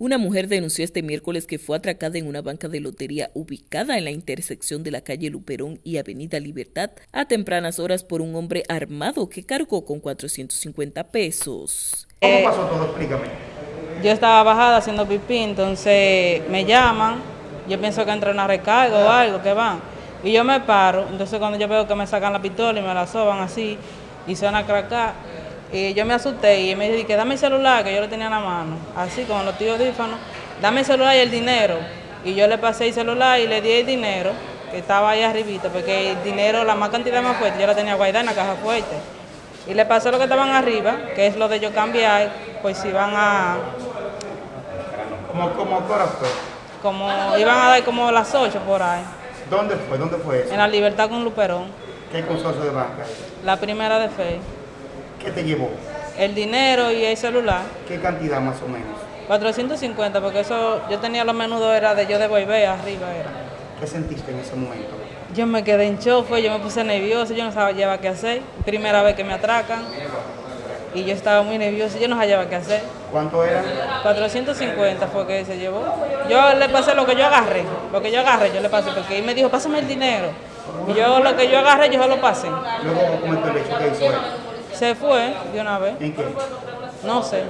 Una mujer denunció este miércoles que fue atracada en una banca de lotería ubicada en la intersección de la calle Luperón y Avenida Libertad a tempranas horas por un hombre armado que cargó con 450 pesos. ¿Cómo eh, pasó todo? Explícame. Yo estaba bajada haciendo pipí, entonces me llaman, yo pienso que entra una recarga o algo, que van. Y yo me paro, entonces cuando yo veo que me sacan la pistola y me la soban así, y suena a cracar, y yo me asusté y me dije, dame el celular, que yo lo tenía en la mano, así como los tíos dífanos, dame el celular y el dinero. Y yo le pasé el celular y le di el dinero, que estaba ahí arribita, porque el dinero, la más cantidad más fuerte, yo la tenía guardada en la caja fuerte. Y le pasé lo que estaban arriba, que es lo de yo cambiar, pues si van a... ¿Cómo, cómo fue? Como iban a dar como las 8 por ahí. ¿Dónde fue? ¿Dónde fue eso? En la Libertad con Luperón. ¿Qué consorcio de banca? La primera de fe. ¿Qué te llevó? El dinero y el celular. ¿Qué cantidad más o menos? 450, porque eso yo tenía lo menudo era de yo de volver arriba era. ¿Qué sentiste en ese momento? Yo me quedé en shock, yo me puse nervioso, yo no sabía qué hacer. Primera vez que me atracan y yo estaba muy nervioso, yo no sabía qué hacer. ¿Cuánto era? 450 fue que se llevó. Yo le pasé lo que yo agarré, lo que yo agarré, yo le pasé, porque él me dijo, pásame el dinero. Y yo lo que yo agarré, yo se lo pasé. Luego, ¿cómo el hecho que hizo él? Se fue de una vez. ¿En qué? No sé.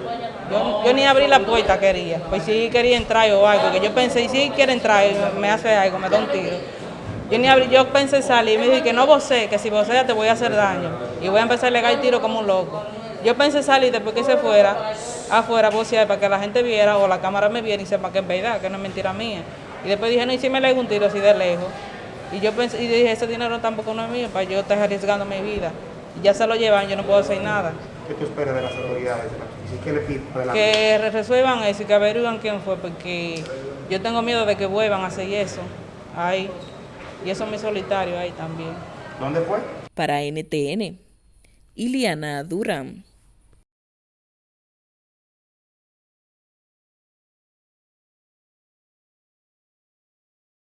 Yo, ni abrí la puerta quería. Pues si quería entrar o algo. Que yo pensé, y si quiere entrar, me hace algo, me da un tiro. Yo ni abrí, yo pensé salir y me dije que no vocé, que si vocea te voy a hacer daño. Y voy a empezar a legar el tiro como un loco. Yo pensé salir después que se fuera, afuera, vocear para que la gente viera o la cámara me viera y sepa que es verdad, que no es mentira mía. Y después dije, no, y si me lego un tiro así de lejos. Y yo pensé, y dije, ese dinero tampoco no es mío, para yo estar arriesgando mi vida ya se lo llevan, yo no puedo hacer nada. ¿Qué tú esperas de las autoridades? ¿Qué le pides Que resuelvan eso y que averigüen quién fue, porque yo tengo miedo de que vuelvan a hacer eso ahí. Y eso es mi solitario ahí también. ¿Dónde fue? Para NTN, Iliana Durán.